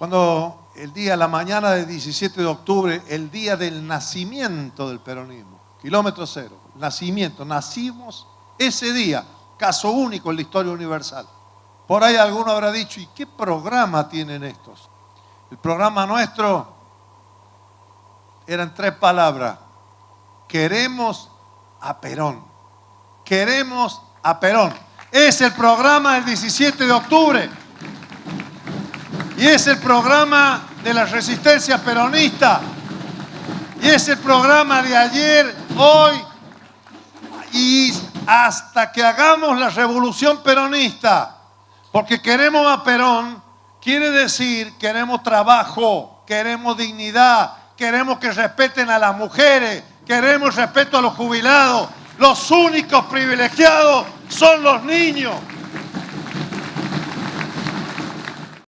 Cuando el día, la mañana del 17 de octubre, el día del nacimiento del peronismo, kilómetro cero, nacimiento, nacimos ese día, caso único en la historia universal. Por ahí alguno habrá dicho, ¿y qué programa tienen estos? El programa nuestro eran tres palabras. Queremos a Perón. Queremos a Perón. Es el programa del 17 de octubre. Y es el programa de la resistencia peronista. Y es el programa de ayer, hoy y hasta que hagamos la revolución peronista. Porque queremos a Perón, quiere decir queremos trabajo, queremos dignidad, queremos que respeten a las mujeres, queremos respeto a los jubilados. Los únicos privilegiados son los niños.